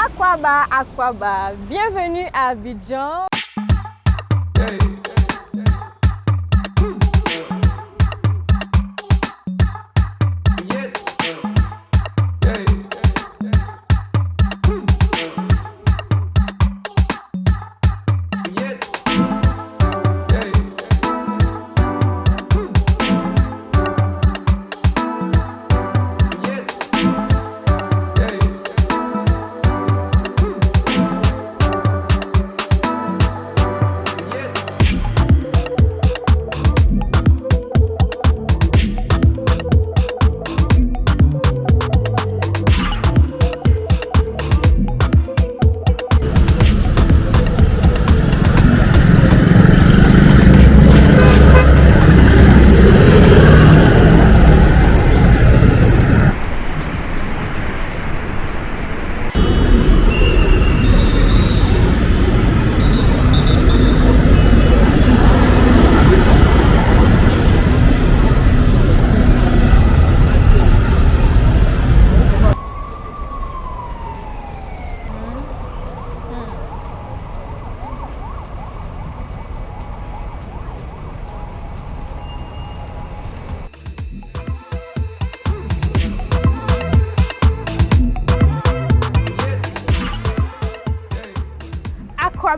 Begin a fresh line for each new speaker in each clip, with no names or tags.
Aquaba, Aquaba, bienvenue à Abidjan.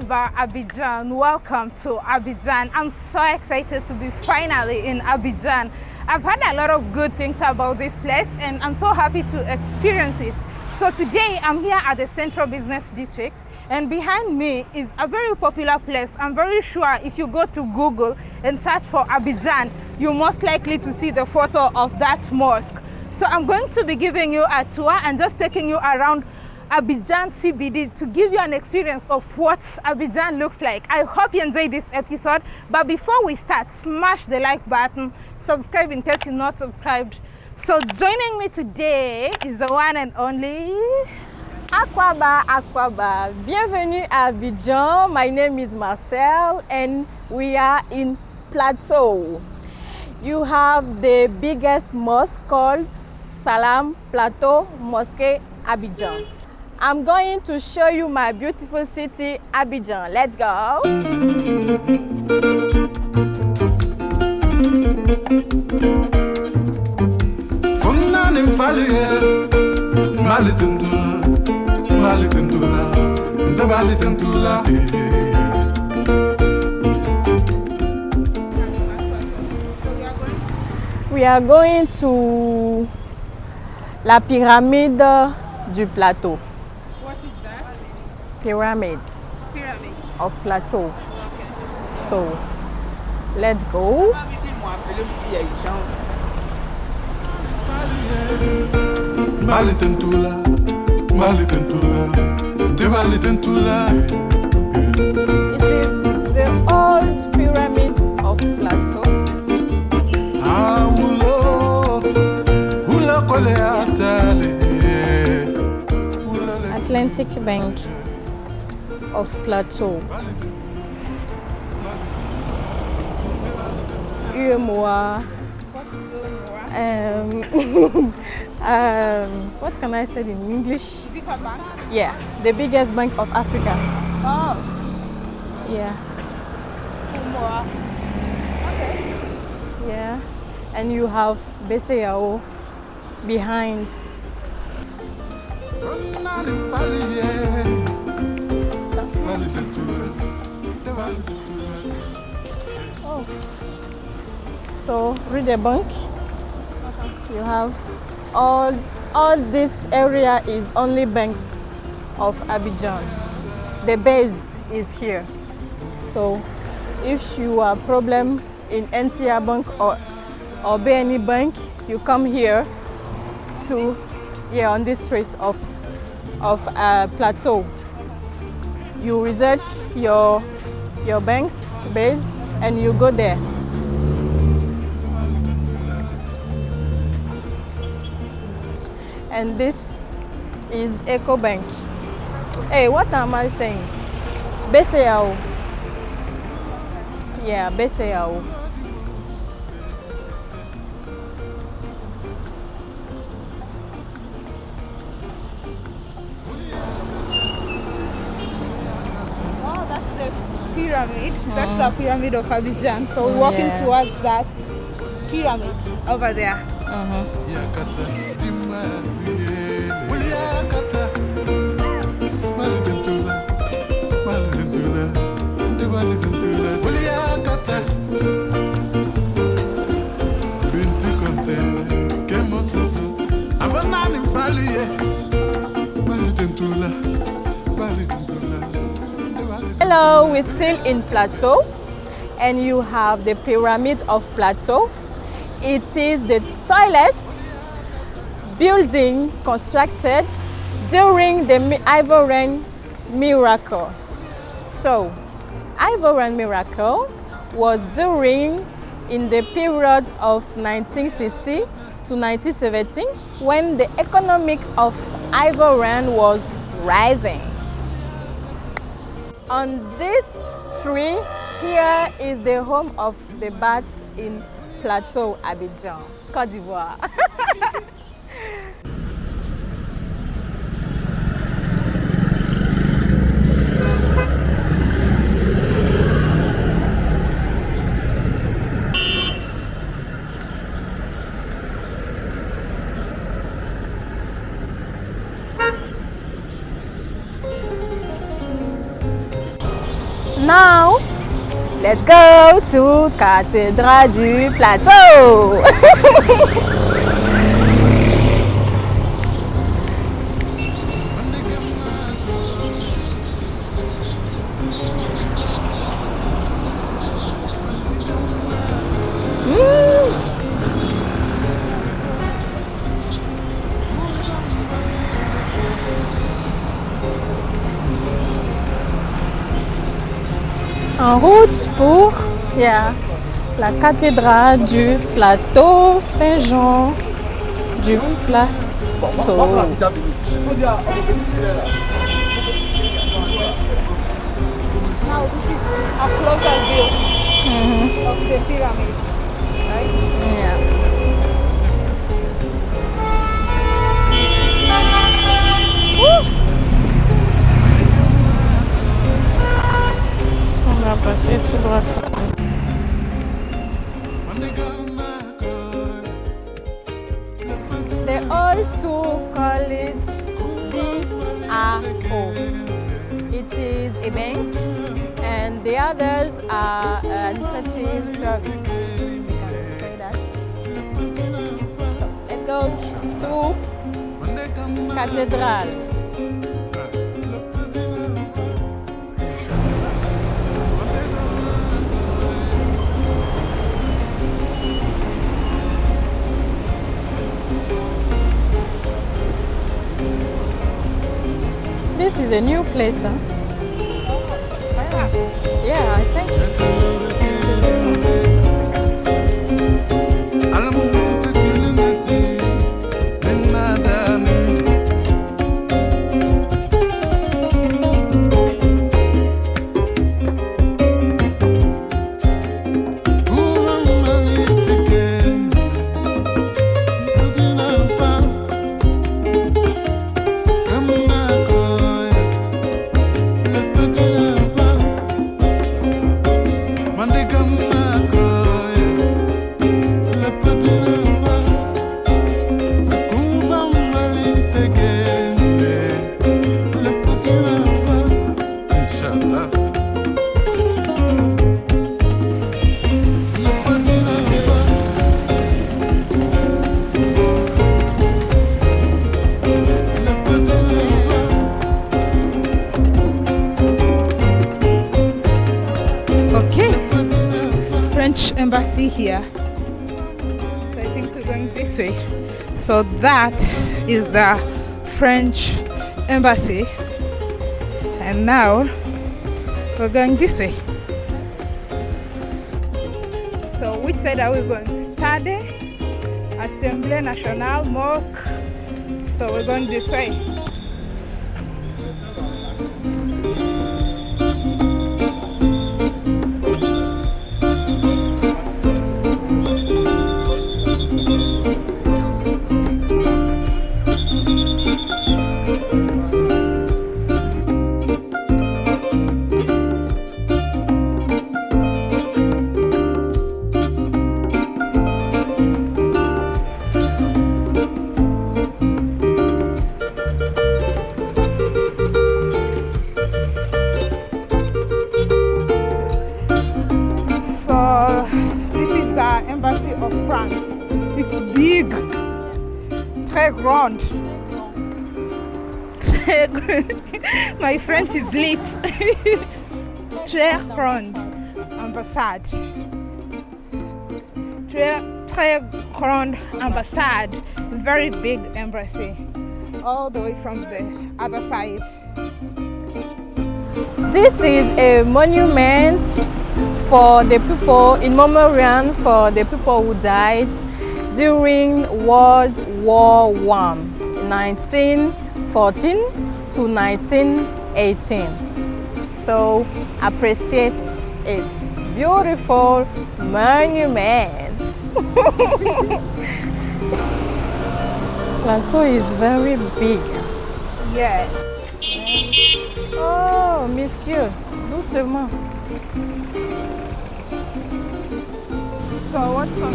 Aquaba Abidjan, welcome to Abidjan. I'm so excited to be finally in Abidjan. I've heard a lot of good things about this place and I'm so happy to experience it. So today I'm here at the Central Business District and behind me is a very popular place. I'm very sure if you go to Google and search for Abidjan, you're most likely to see the photo of that mosque. So I'm going to be giving you a tour and just taking you around Abidjan CBD to give you an experience of what Abidjan looks like. I hope you enjoyed this episode. But before we start, smash the like button, subscribe in case you're not subscribed. So joining me today is the one and only Aquaba Aquaba. Bienvenue à Abidjan. My name is Marcel and we are in Plateau. You have the biggest mosque called Salam Plateau Mosque Abidjan. I'm going to show you my beautiful city, Abidjan. Let's go. We are going to la pyramide du plateau.
What is that?
Pyramid
Pyramid.
of plateau.
Okay.
So let's go.
Mali tundula Mali tundula Ndabali tundula
It's eh. the, the old pyramid of plateau.
Awulo Ula kole atale eh. Ula le
Atlantic Bank of Plateau. UMOA.
What's?
Um, um, what can I say in English?
Is it a bank?
Yeah, the biggest bank of Africa.
Oh,
Yeah,
Umoa. Okay.
yeah. And you have BCEAO behind.
Funani mfalie
Stop.
Mali tundula Ndabali tundula
Oh. So read the bank. You have all all this area is only banks of Abidjan. The base is here. So if you are problem in NSIA Bank or or BNI Bank, you come here to yeah on this street of of uh, Plateau. You research your your bank's base and you go there. And this is Ecobank. Hey, what am I saying? BCEAO. Yeah,
BCEAO. That's the pyramid of Abidjan. So we're walking
Yeah.
towards that pyramid over there.
Uh-huh. Yakata, Dimariele.
Hello, we're still in Plateau and you have the Pyramid of Plateau. It is the tallest building constructed during the Ivorian miracle. So, Ivorian miracle was during in the period of 1960 to 1970 when the economic of Ivorian was rising. On this tree, here is the home of the bats in Plateau, Abidjan, Côte d'Ivoire. Now, let's go to Cathédrale du Plateau. En route pour yeah, la cathédrale du plateau Saint-Jean du plateau. Passer tout droit. They all too call it DAO. It is a bank and the others are an initiative service. You can say that. So let's go to Cathedral. This is a new place, huh? Oh, yeah, I think.
So that is the French embassy. And now we're going this way. So which side are we going? Stade, Assemblée Nationale, Mosque. So we're going this way. It's big. Très grand. Très gr- My French is lit. Très grand. ambassade. Très, très grande ambassade. Very big embassy. All the way from the other side.
This is a monument for the people in memoriam for the people who died during World War One, 1914 to 1918. So appreciate it. Beautiful monument. Plateau is very big.
Yes.
Oh, monsieur, doucement.
So what's on?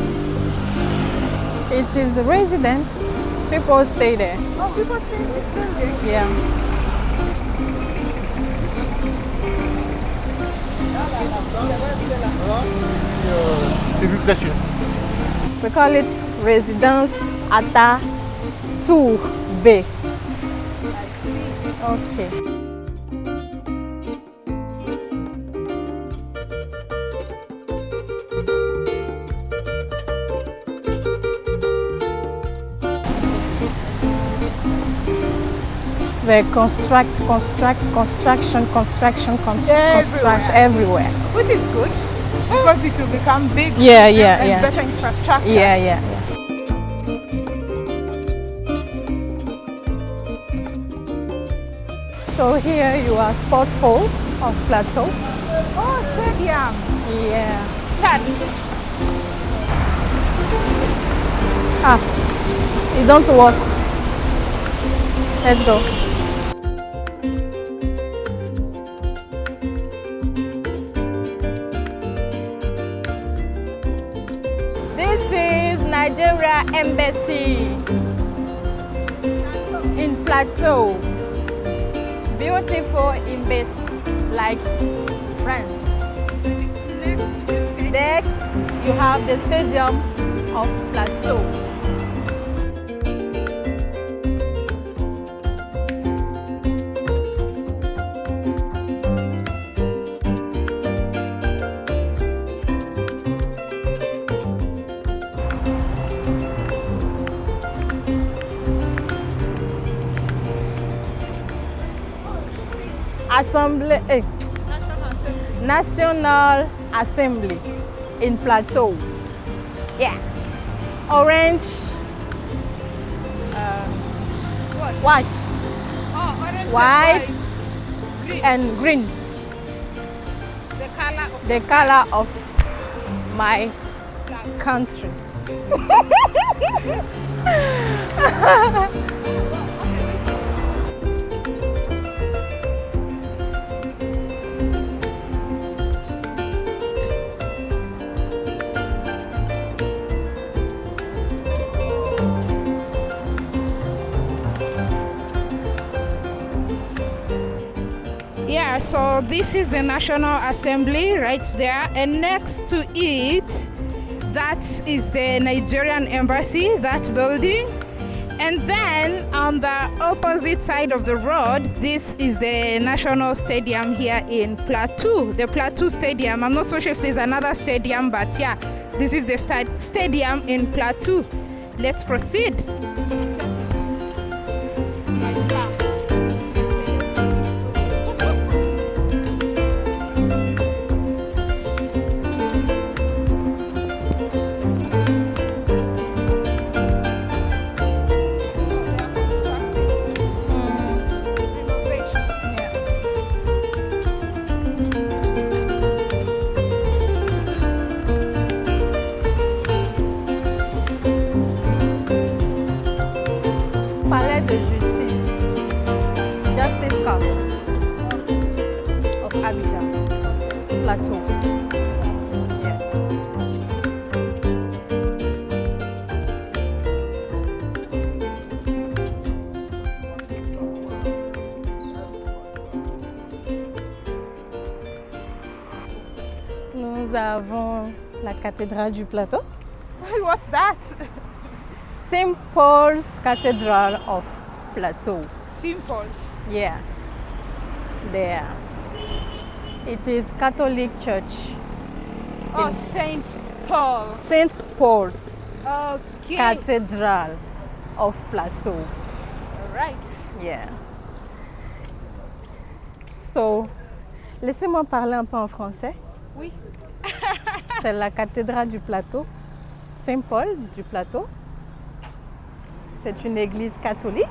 It is residence. People stay there.
Oh, people stay in this building.
Yeah.
C'est vu précieux.
We call it Residence Ata Tour B. Okay. They construct, construct, construction, construction, construct, construct everywhere.
Which is good because it will become big.
Yeah, yeah,
and
yeah.
better infrastructure.
Yeah, yeah, yeah. So here you are sport hall of Plateau.
Oh, stadium.
Yeah.
Start.
Ah, it don't work. Let's go. Nigeria Embassy in Plateau. Beautiful embassy like France. Next, you have the Stadium of Plateau. Assemblée, eh, National Assembly in Plateau. Yeah. Orange. Uh, white.
Oh, orange and
White
Green.
and green.
The color of
The color of my country.
Yeah, so this is the National Assembly right there, and next to it, that is the Nigerian Embassy, that building. And then on the opposite side of the road, this is the National Stadium here in Plateau, the Plateau Stadium. I'm not so sure if there's another stadium, but yeah, this is the sta- stadium in Plateau. Let's proceed.
Cathédrale du plateau.
What's that?
St. Paul's Cathedral of Plateau.
Simples.
Yeah, there. It is Catholic Church,
Oh, Saint Paul.
St. Paul's
Okay.
Cathedral of Plateau.
All right.
Yeah. So, laissez-moi parler un peu en français.
Oui.
C'est la cathédrale du plateau, Saint-Paul du plateau. C'est une église catholique.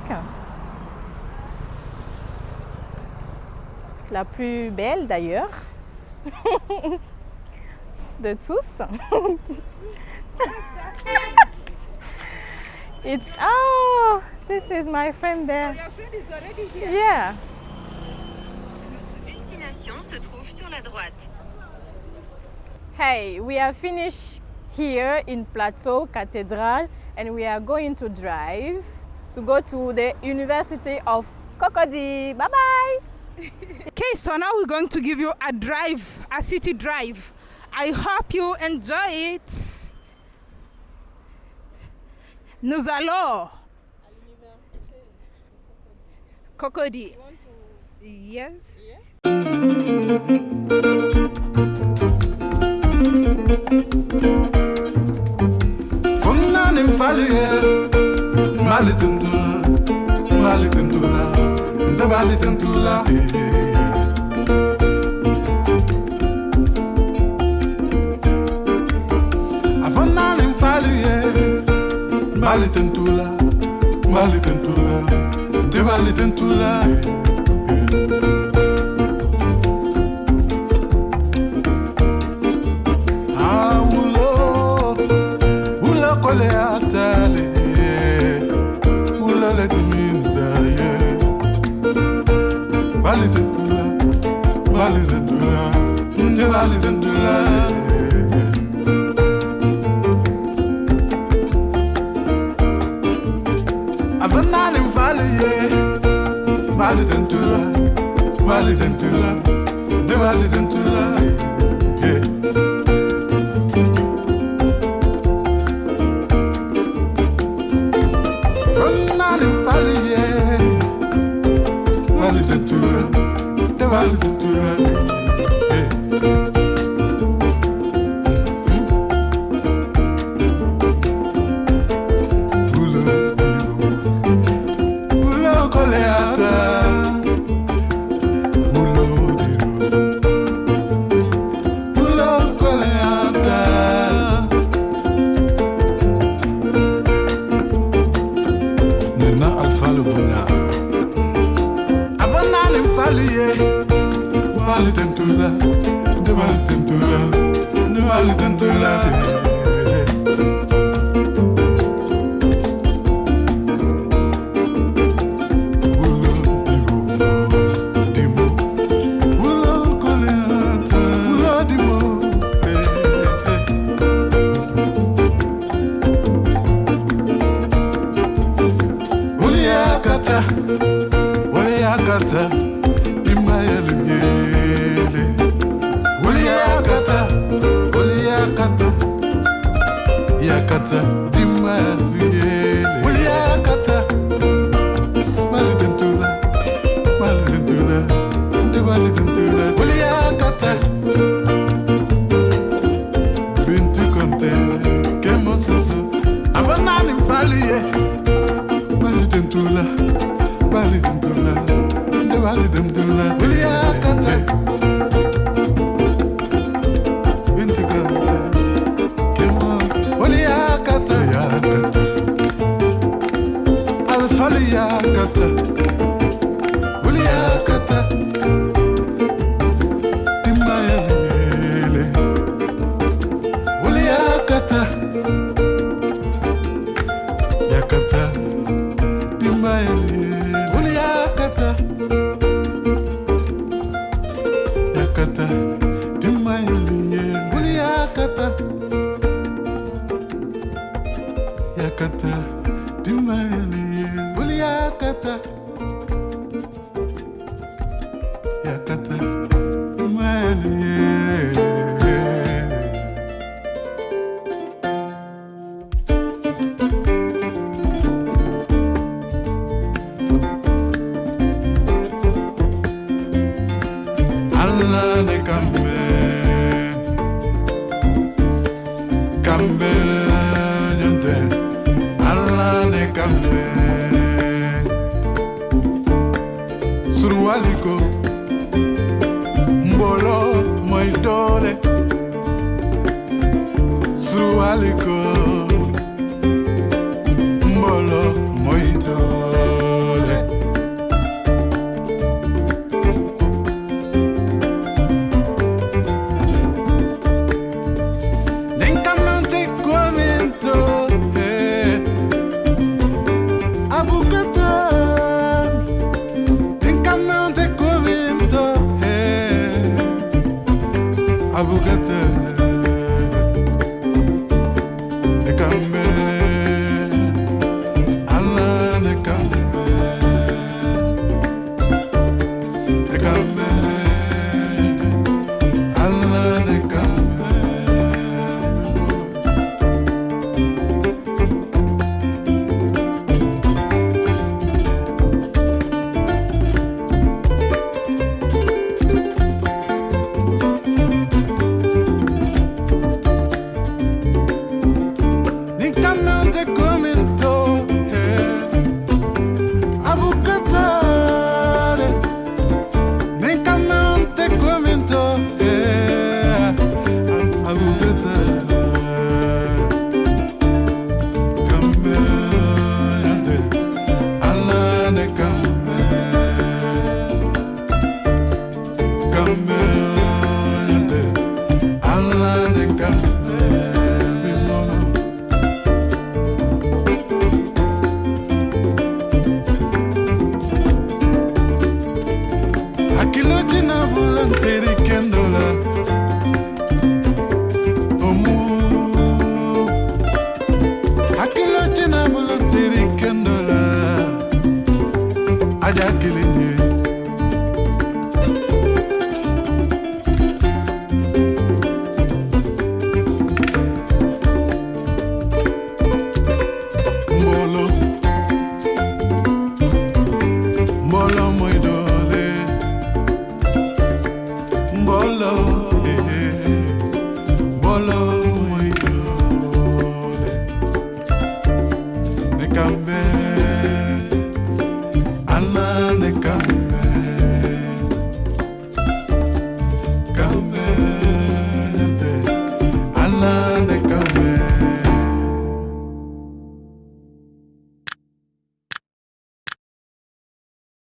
La plus belle d'ailleurs. De tous. It's oh, this is my friend there. Yeah.
Destination se trouve sur la droite.
Hey, we are finished here in Plateau Cathedral and we are going to drive to go to the University of Cocody. Bye bye.
Okay, so now we're going to give you a drive, a city drive. I hope you enjoy it. Nous allons. Cocody. Yes.
Funani maliye Mali tendula, mali tendula Nda mali tendula Avona lim faliye Mali tendula, eh, eh. mali tendula Nda mali tendula Yeah Fernando Falie Vale De Vale imayele miele. Surwaliko mbolo moy doole surwaliko I will get